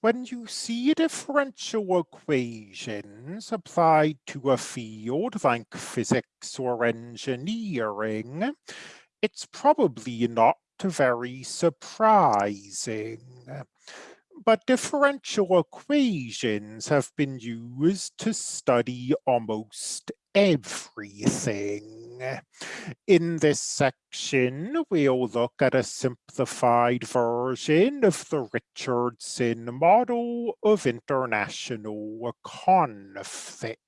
When you see differential equations applied to a field like physics or engineering, it's probably not very surprising. But differential equations have been used to study almost everything. In this section, we'll look at a simplified version of the Richardson model of international conflict.